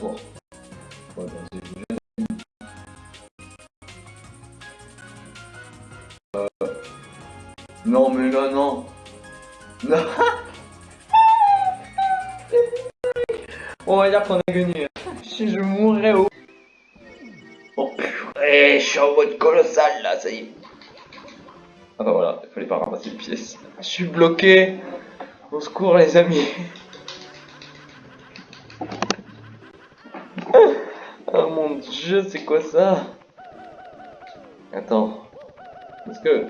Euh... Non, mais là, non. Non. On va dire qu'on a gagné. Si je mourrais au... Oh purée, je suis en mode colossal là, ça y est. Ah bah voilà, il fallait pas ramasser les pièces. Je suis bloqué. Au secours les amis. Oh mon dieu, c'est quoi ça? Attends. Est-ce que...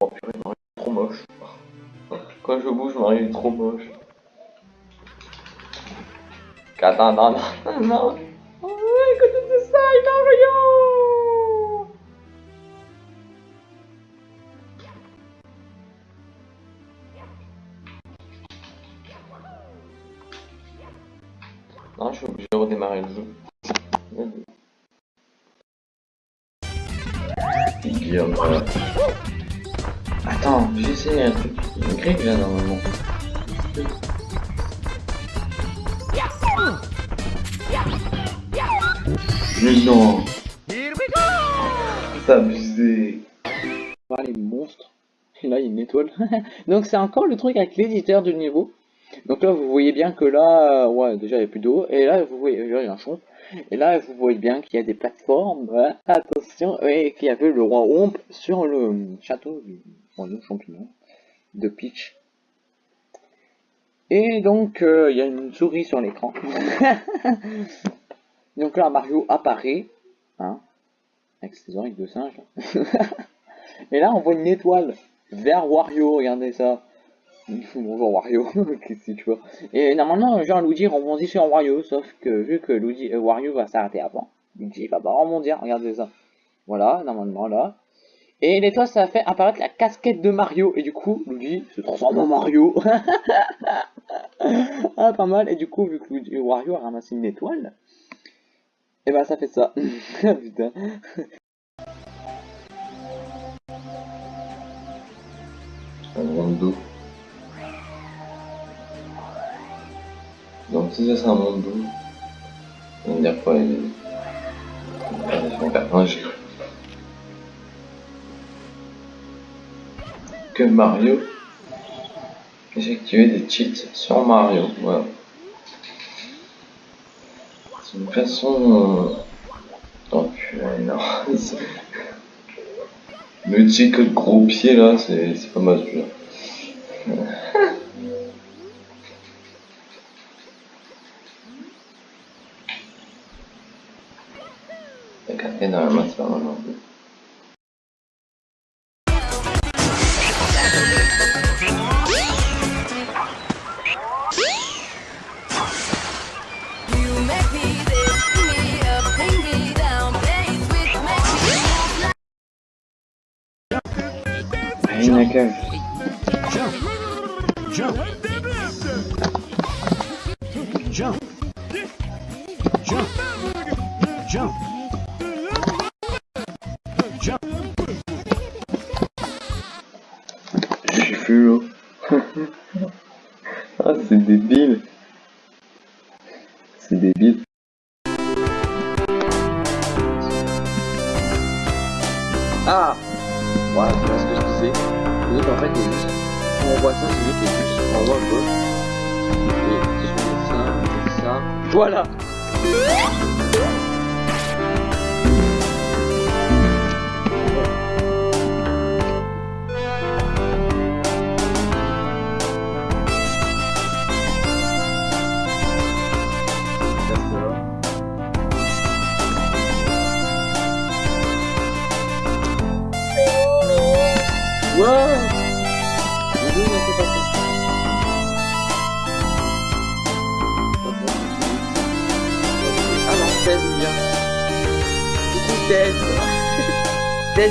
Oh purée, Mario est trop moche. Quand je bouge, Mario est trop moche. Attends, non, non, non, Non, je suis obligé de redémarrer le jeu. Guillaume. Attends, j'ai essayé un truc. Grille là normalement. Mais non C'est abusé Voir les monstres. Là, il y a une étoile. Donc c'est encore le truc avec l'éditeur du niveau. Donc là, vous voyez bien que là, ouais, déjà il n'y a plus d'eau. Et là, vous voyez, il y a un champ. Et là, vous voyez bien qu'il y a des plateformes. Ouais, attention, et qu'il y avait le roi Omp sur le château du roi champignon de Peach. Et donc, euh, il y a une souris sur l'écran. donc là, Mario apparaît. Hein, avec ses oreilles de singe. et là, on voit une étoile vers Wario, regardez ça. Bonjour Wario, qu'est-ce que tu vois? Et normalement, genre Luigi rebondit sur Wario, sauf que vu que Luigi, euh, Wario va s'arrêter avant, Luigi va pas rebondir, regardez ça. Voilà, normalement là. Et l'étoile, ça fait apparaître la casquette de Mario, et du coup, Luigi se transforme en Mario. ah, pas mal, et du coup, vu que Luigi, Wario a ramassé une étoile, et bah ben, ça fait ça. Putain. Un si ça c'est un monde d'eau, on dire quoi il est... j'ai cru. Que Mario, activé des cheats sur Mario, voilà. C'est une façon... Euh... Oh purée, non. Le cheat gros pied là, c'est pas mal celui-là. Énormément c'est pas mal non plus. Rien à cage. Jump. Jump. Jump. Jump. ah, c'est débile. C'est débile. Ah Voilà, c'est pas ce que je disais. En fait, on voit ça, c'est qui est juste en. Et. Voilà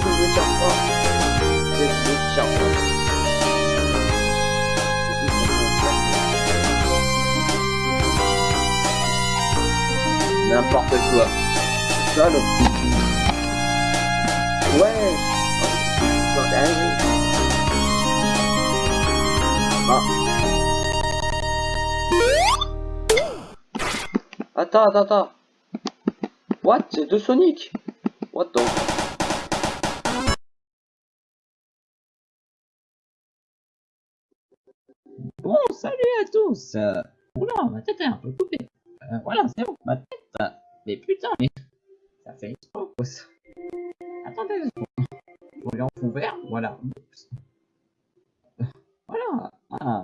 de chaque fois. 16 au bout de chaque fois. N'importe quoi. Ça, le... Ouais. Ah. Attends, attends, attends. What? C'est deux Sonic What the... Bon, salut à tous Oula, ma tête est un peu coupée. Euh, voilà, c'est bon, ma tête. euh, mais putain, mais ça fait une pause. Attendez, je regarde ouvert, voilà. Oups. ہاں